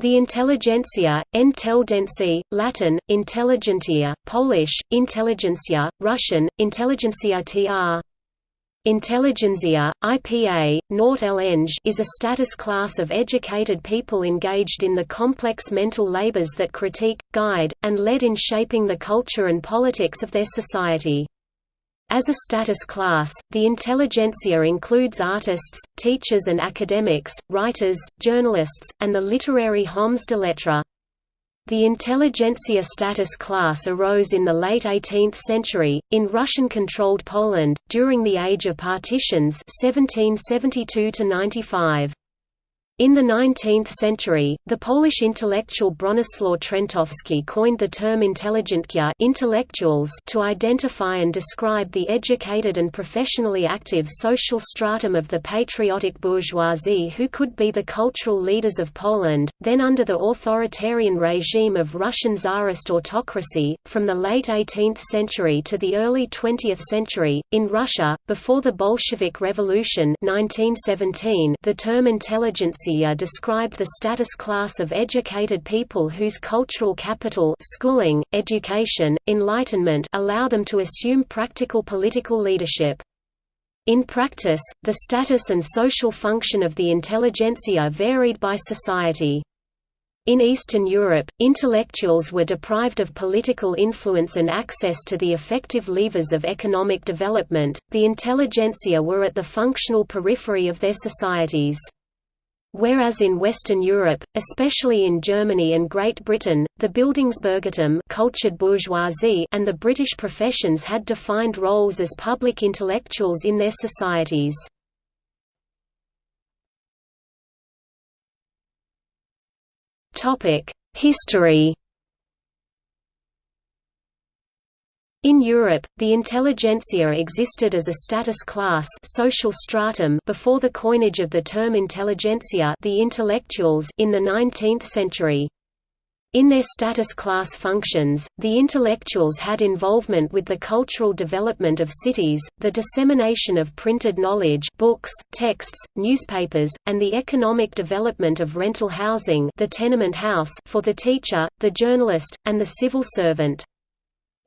The intelligentsia, intelligency, Latin, intelligentia, Polish, intelligentsia, Russian, intelligentsia tr. Intelligentsia, IPA, Nort is a status class of educated people engaged in the complex mental labors that critique, guide, and lead in shaping the culture and politics of their society. As a status class, the intelligentsia includes artists, teachers and academics, writers, journalists, and the literary hommes de lettres. The intelligentsia status class arose in the late 18th century, in Russian-controlled Poland, during the Age of Partitions 1772 -95. In the 19th century, the Polish intellectual Bronislaw Trentowski coined the term intelligentsia intellectuals to identify and describe the educated and professionally active social stratum of the patriotic bourgeoisie who could be the cultural leaders of Poland, then under the authoritarian regime of Russian Tsarist autocracy. From the late 18th century to the early 20th century, in Russia, before the Bolshevik Revolution 1917, the term intelligentsia described the status class of educated people whose cultural capital schooling, education, enlightenment allow them to assume practical political leadership. In practice, the status and social function of the intelligentsia varied by society. In Eastern Europe, intellectuals were deprived of political influence and access to the effective levers of economic development. The intelligentsia were at the functional periphery of their societies. Whereas in Western Europe, especially in Germany and Great Britain, the Bildungsbürgertum cultured bourgeoisie and the British professions had defined roles as public intellectuals in their societies. History In Europe, the intelligentsia existed as a status class social stratum before the coinage of the term intelligentsia the intellectuals in the 19th century. In their status class functions, the intellectuals had involvement with the cultural development of cities, the dissemination of printed knowledge books, texts, newspapers, and the economic development of rental housing the tenement house for the teacher, the journalist, and the civil servant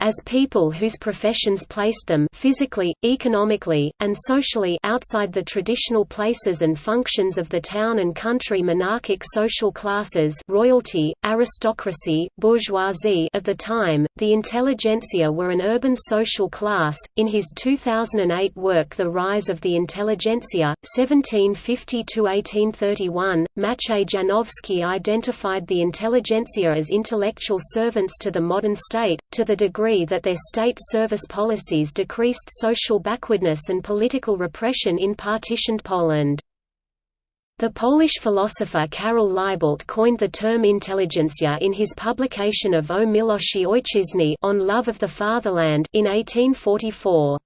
as people whose professions placed them physically, economically, and socially outside the traditional places and functions of the town and country monarchic social classes royalty, aristocracy, bourgeoisie of the time, the intelligentsia were an urban social class. In his 2008 work The Rise of the Intelligentsia, 1750–1831, Maciej Janowski identified the intelligentsia as intellectual servants to the modern state, to the degree agree that their state service policies decreased social backwardness and political repression in partitioned Poland. The Polish philosopher Karol Libelt coined the term intelligentsia in his publication of O Miłości Ojczyzny on love of the fatherland in 1844.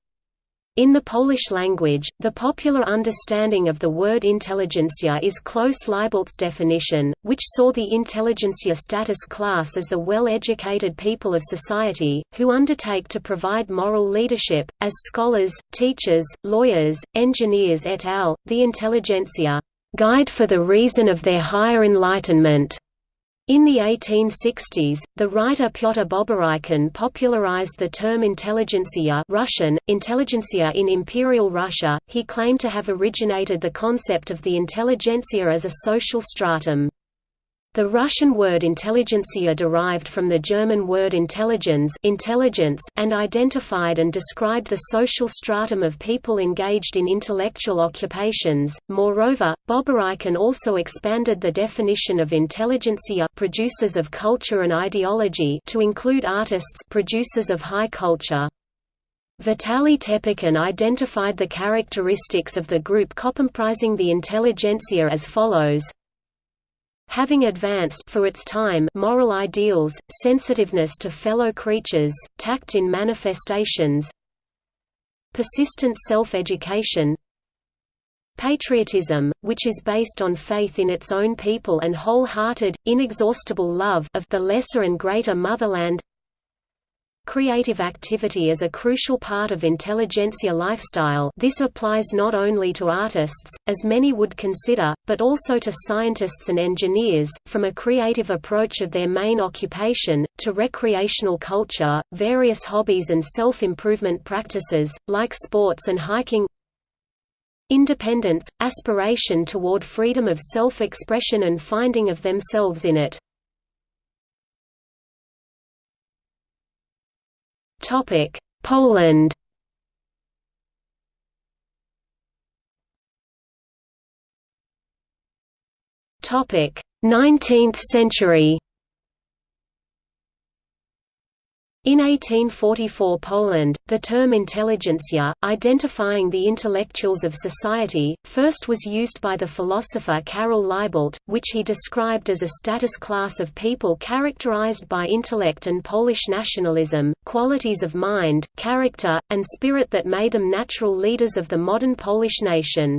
In the Polish language, the popular understanding of the word intelligentsia is close Libelt's definition, which saw the intelligentsia status class as the well-educated people of society, who undertake to provide moral leadership, as scholars, teachers, lawyers, engineers et al., the intelligentsia, "...guide for the reason of their higher enlightenment." In the 1860s, the writer Pyotr Boborykin popularized the term intelligentsia Russian, intelligentsia in Imperial Russia. He claimed to have originated the concept of the intelligentsia as a social stratum. The Russian word intelligentsia derived from the German word intelligenz intelligence and identified and described the social stratum of people engaged in intellectual occupations. Moreover, Boborykin also expanded the definition of intelligentsia producers of culture and ideology to include artists producers of high culture. Vitaly Tepikin identified the characteristics of the group comprising the intelligentsia as follows having advanced for its time moral ideals, sensitiveness to fellow creatures, tact in manifestations, persistent self-education, patriotism, which is based on faith in its own people and wholehearted, inexhaustible love of the lesser and greater motherland creative activity is a crucial part of intelligentsia lifestyle this applies not only to artists, as many would consider, but also to scientists and engineers, from a creative approach of their main occupation, to recreational culture, various hobbies and self-improvement practices, like sports and hiking Independence, aspiration toward freedom of self-expression and finding of themselves in it. Poland Topic: 19th century. In 1844 Poland, the term intelligentsia, identifying the intellectuals of society, first was used by the philosopher Karol Libelt, which he described as a status class of people characterized by intellect and Polish nationalism, qualities of mind, character, and spirit that made them natural leaders of the modern Polish nation.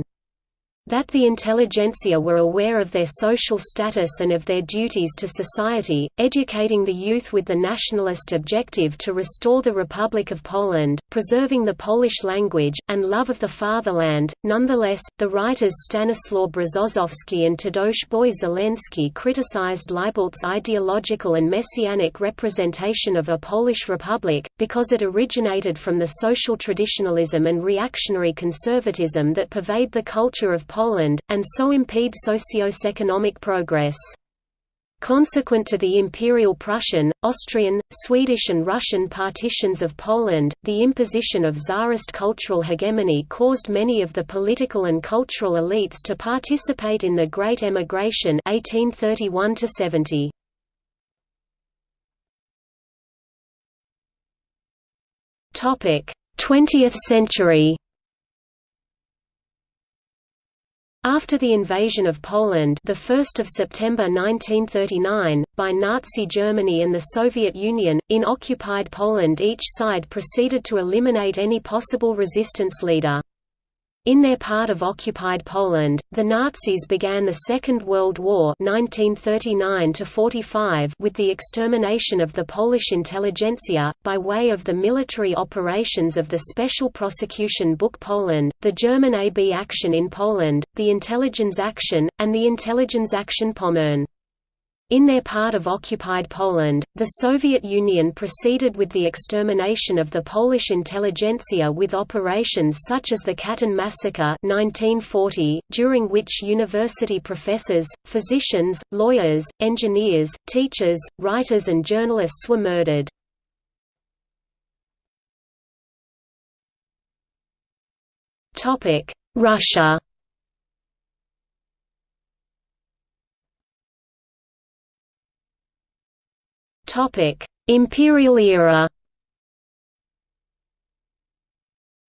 That the intelligentsia were aware of their social status and of their duties to society, educating the youth with the nationalist objective to restore the Republic of Poland, preserving the Polish language, and love of the fatherland. Nonetheless, the writers Stanislaw Brzozowski and Tadeusz Boy Żeleński criticized Libelt's ideological and messianic representation of a Polish republic, because it originated from the social traditionalism and reactionary conservatism that pervade the culture of Poland, and so impede socio-economic progress. Consequent to the Imperial Prussian, Austrian, Swedish and Russian partitions of Poland, the imposition of Tsarist cultural hegemony caused many of the political and cultural elites to participate in the Great Emigration 1831 -70. Topic: 20th century. After the invasion of Poland the 1st of September 1939, by Nazi Germany and the Soviet Union, in occupied Poland each side proceeded to eliminate any possible resistance leader. In their part of occupied Poland, the Nazis began the Second World War 1939 with the extermination of the Polish intelligentsia, by way of the military operations of the Special Prosecution Book Poland, the German AB Action in Poland, the Intelligence Action, and the Intelligence Action Pommern. In their part of occupied Poland, the Soviet Union proceeded with the extermination of the Polish intelligentsia with operations such as the Katyn massacre 1940, during which university professors, physicians, lawyers, engineers, teachers, writers and journalists were murdered. Russia Imperial era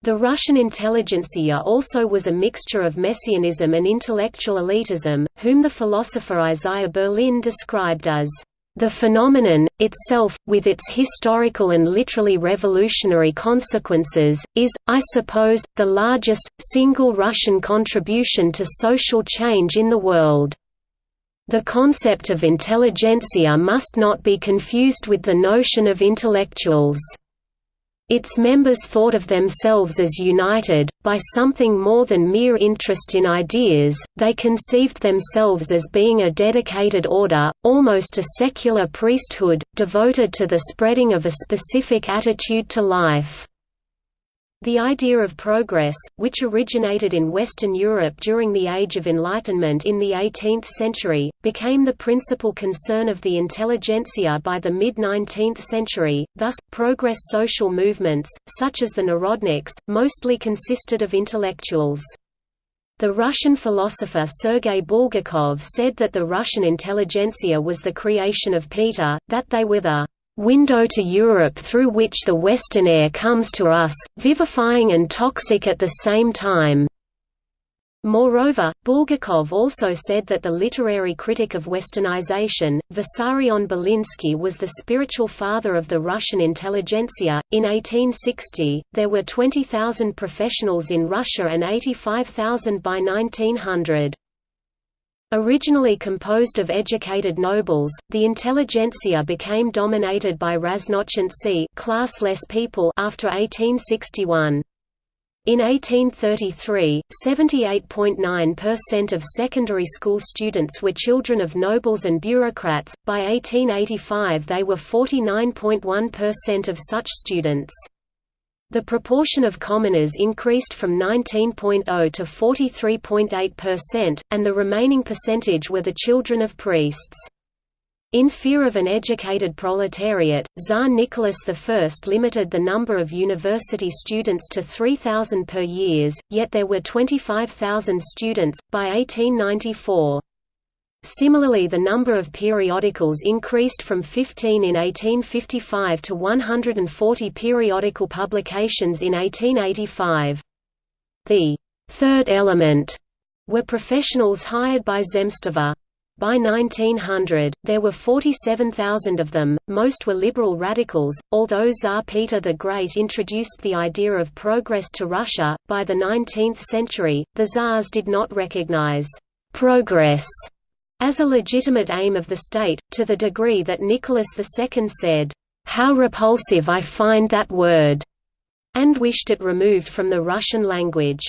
The Russian intelligentsia also was a mixture of messianism and intellectual elitism, whom the philosopher Isaiah Berlin described as the phenomenon, itself, with its historical and literally revolutionary consequences, is, I suppose, the largest, single Russian contribution to social change in the world. The concept of intelligentsia must not be confused with the notion of intellectuals. Its members thought of themselves as united, by something more than mere interest in ideas, they conceived themselves as being a dedicated order, almost a secular priesthood, devoted to the spreading of a specific attitude to life. The idea of progress, which originated in Western Europe during the Age of Enlightenment in the 18th century, became the principal concern of the intelligentsia by the mid-19th century, thus, progress social movements, such as the Narodniks, mostly consisted of intellectuals. The Russian philosopher Sergei Bulgakov said that the Russian intelligentsia was the creation of Peter, that they were the window to Europe through which the Western air comes to us, vivifying and toxic at the same time." Moreover, Bulgakov also said that the literary critic of Westernization, Vissarion Belinsky was the spiritual father of the Russian intelligentsia. In 1860, there were 20,000 professionals in Russia and 85,000 by 1900. Originally composed of educated nobles, the intelligentsia became dominated by raznochintsy classless people after 1861. In 1833, 78.9% of secondary school students were children of nobles and bureaucrats, by 1885 they were 49.1% of such students. The proportion of commoners increased from 19.0 to 43.8%, and the remaining percentage were the children of priests. In fear of an educated proletariat, Tsar Nicholas I limited the number of university students to 3,000 per year, yet there were 25,000 students, by 1894. Similarly the number of periodicals increased from 15 in 1855 to 140 periodical publications in 1885. The third element were professionals hired by Zemstva. By 1900, there were 47,000 of them, most were liberal radicals. Although Tsar Peter the Great introduced the idea of progress to Russia, by the 19th century, the Tsars did not recognize progress as a legitimate aim of the state, to the degree that Nicholas II said, "'How repulsive I find that word!' and wished it removed from the Russian language.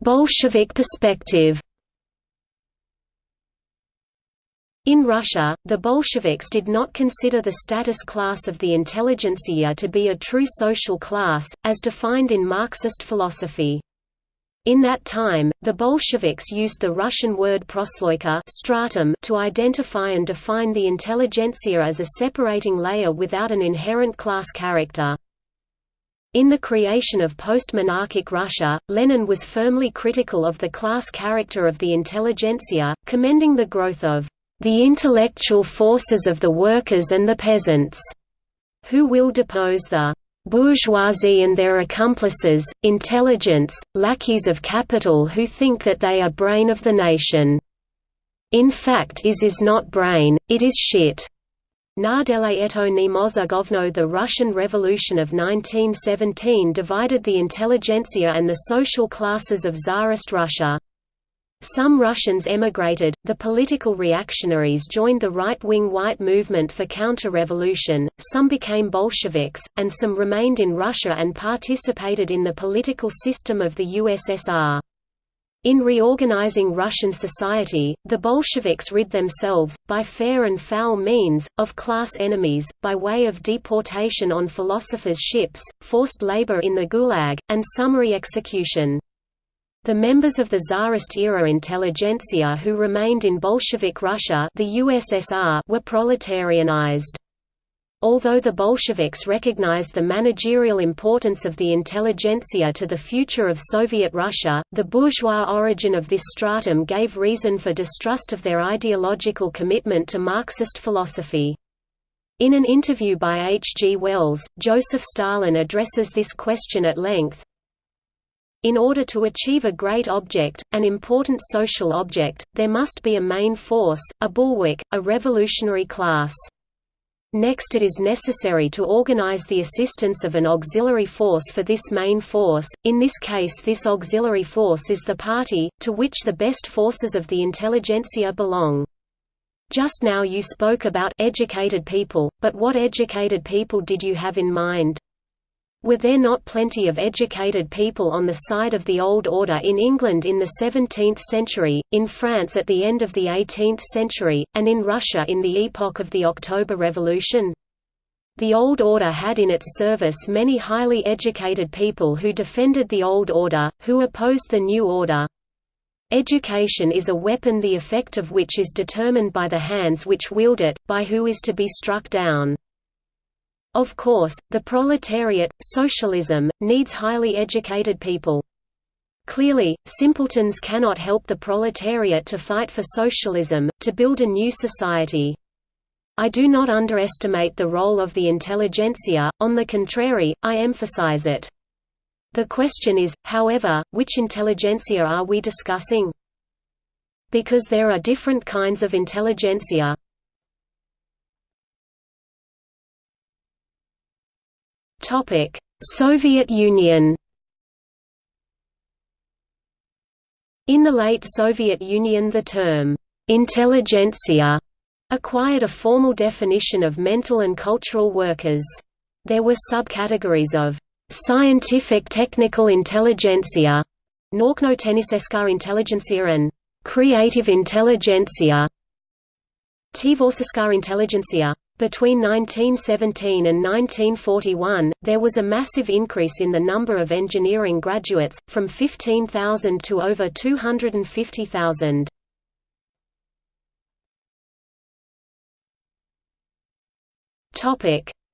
Bolshevik perspective In Russia, the Bolsheviks did not consider the status class of the intelligentsia to be a true social class, as defined in Marxist philosophy. In that time, the Bolsheviks used the Russian word prosloika stratum to identify and define the intelligentsia as a separating layer without an inherent class character. In the creation of post-monarchic Russia, Lenin was firmly critical of the class character of the intelligentsia, commending the growth of the intellectual forces of the workers and the peasants, who will depose the bourgeoisie and their accomplices, intelligence, lackeys of capital who think that they are brain of the nation. In fact is is not brain, it is shit. Nardele eto ni The Russian Revolution of 1917 divided the intelligentsia and the social classes of Tsarist Russia. Some Russians emigrated, the political reactionaries joined the right-wing white movement for counter-revolution, some became Bolsheviks, and some remained in Russia and participated in the political system of the USSR. In reorganizing Russian society, the Bolsheviks rid themselves, by fair and foul means, of class enemies, by way of deportation on philosophers' ships, forced labor in the Gulag, and summary execution. The members of the Tsarist-era intelligentsia who remained in Bolshevik Russia the USSR were proletarianized. Although the Bolsheviks recognized the managerial importance of the intelligentsia to the future of Soviet Russia, the bourgeois origin of this stratum gave reason for distrust of their ideological commitment to Marxist philosophy. In an interview by H. G. Wells, Joseph Stalin addresses this question at length, in order to achieve a great object, an important social object, there must be a main force, a bulwark, a revolutionary class. Next it is necessary to organize the assistance of an auxiliary force for this main force, in this case this auxiliary force is the party, to which the best forces of the intelligentsia belong. Just now you spoke about educated people, but what educated people did you have in mind? Were there not plenty of educated people on the side of the old order in England in the 17th century, in France at the end of the 18th century, and in Russia in the epoch of the October Revolution? The old order had in its service many highly educated people who defended the old order, who opposed the new order. Education is a weapon the effect of which is determined by the hands which wield it, by who is to be struck down. Of course, the proletariat, socialism, needs highly educated people. Clearly, simpletons cannot help the proletariat to fight for socialism, to build a new society. I do not underestimate the role of the intelligentsia, on the contrary, I emphasize it. The question is, however, which intelligentsia are we discussing? Because there are different kinds of intelligentsia. Topic: Soviet Union. In the late Soviet Union the term, intelligentsia, acquired a formal definition of mental and cultural workers. There were subcategories of scientific technical intelligentsia, Naukno-Tenniseska intelligentsia and creative intelligentsia, Tvorskar intelligentsia. Between 1917 and 1941, there was a massive increase in the number of engineering graduates, from 15,000 to over 250,000.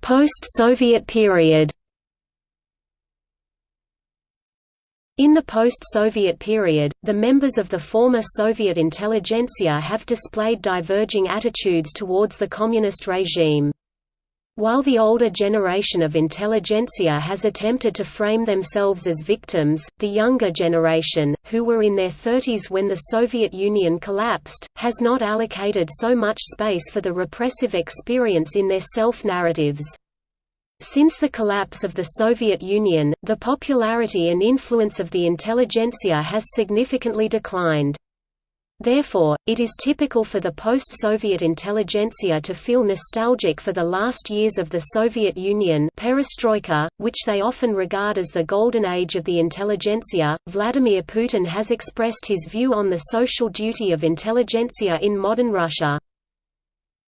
Post-Soviet period In the post-Soviet period, the members of the former Soviet intelligentsia have displayed diverging attitudes towards the communist regime. While the older generation of intelligentsia has attempted to frame themselves as victims, the younger generation, who were in their 30s when the Soviet Union collapsed, has not allocated so much space for the repressive experience in their self-narratives. Since the collapse of the Soviet Union, the popularity and influence of the intelligentsia has significantly declined. Therefore, it is typical for the post-Soviet intelligentsia to feel nostalgic for the last years of the Soviet Union perestroika, which they often regard as the golden age of the intelligentsia. Vladimir Putin has expressed his view on the social duty of intelligentsia in modern Russia.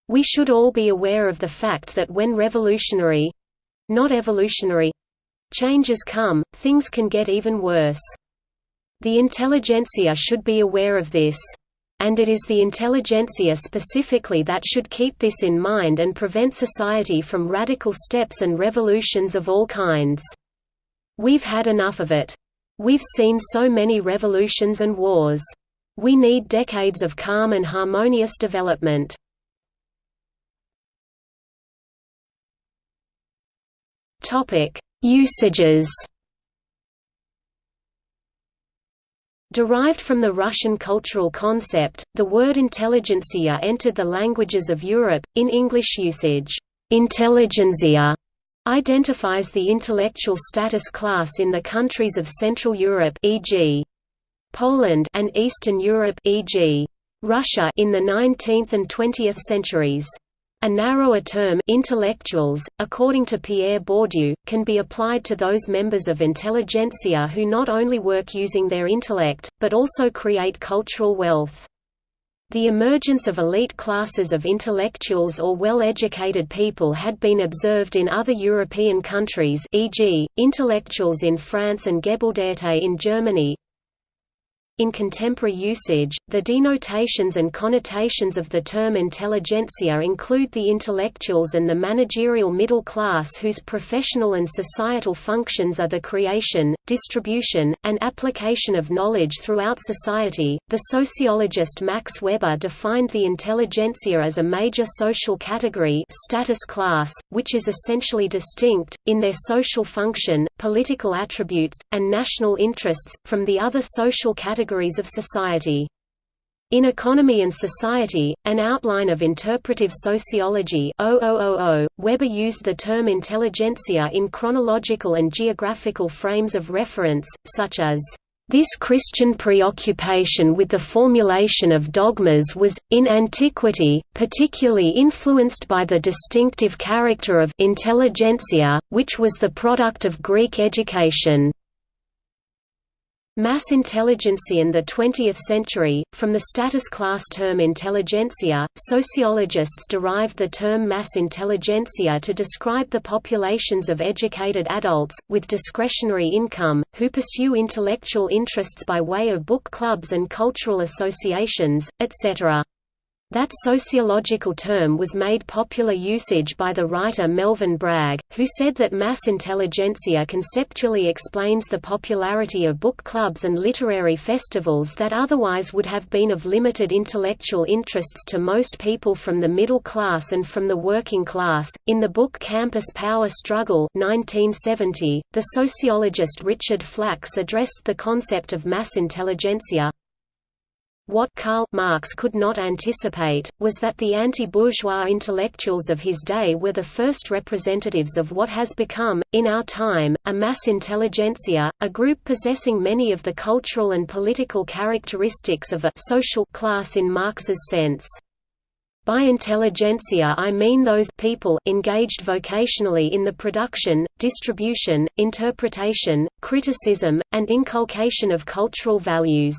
We should all be aware of the fact that when revolutionary, not evolutionary changes come, things can get even worse. The intelligentsia should be aware of this. And it is the intelligentsia specifically that should keep this in mind and prevent society from radical steps and revolutions of all kinds. We've had enough of it. We've seen so many revolutions and wars. We need decades of calm and harmonious development. Topic: Usages. Derived from the Russian cultural concept, the word intelligentsia entered the languages of Europe. In English usage, intelligentsia identifies the intellectual status class in the countries of Central Europe, e.g., Poland, and Eastern Europe, e.g., Russia, in the 19th and 20th centuries. A narrower term intellectuals, according to Pierre Bourdieu, can be applied to those members of intelligentsia who not only work using their intellect, but also create cultural wealth. The emergence of elite classes of intellectuals or well-educated people had been observed in other European countries e.g., intellectuals in France and Gebildete in Germany, in contemporary usage, the denotations and connotations of the term intelligentsia include the intellectuals and the managerial middle class whose professional and societal functions are the creation, distribution, and application of knowledge throughout society. The sociologist Max Weber defined the intelligentsia as a major social category, status class, which is essentially distinct in their social function, political attributes, and national interests from the other social categories of society. In Economy and Society, an outline of interpretive sociology 0000, Weber used the term intelligentsia in chronological and geographical frames of reference, such as, "...this Christian preoccupation with the formulation of dogmas was, in antiquity, particularly influenced by the distinctive character of intelligentsia, which was the product of Greek education." Mass intelligentsia in the 20th century, from the status class term intelligentsia, sociologists derived the term mass intelligentsia to describe the populations of educated adults, with discretionary income, who pursue intellectual interests by way of book clubs and cultural associations, etc. That sociological term was made popular usage by the writer Melvin Bragg, who said that mass intelligentsia conceptually explains the popularity of book clubs and literary festivals that otherwise would have been of limited intellectual interests to most people from the middle class and from the working class. In the book Campus Power Struggle 1970, the sociologist Richard Flacks addressed the concept of mass intelligentsia, what Karl Marx could not anticipate, was that the anti-bourgeois intellectuals of his day were the first representatives of what has become, in our time, a mass intelligentsia, a group possessing many of the cultural and political characteristics of a social class in Marx's sense. By intelligentsia I mean those people engaged vocationally in the production, distribution, interpretation, criticism, and inculcation of cultural values.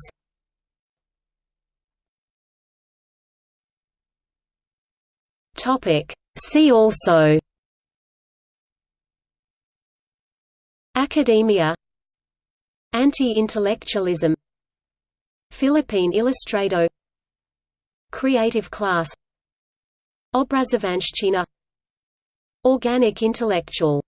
See also Academia Anti-intellectualism Philippine Ilustrado Creative class Obrazovanshchina Organic intellectual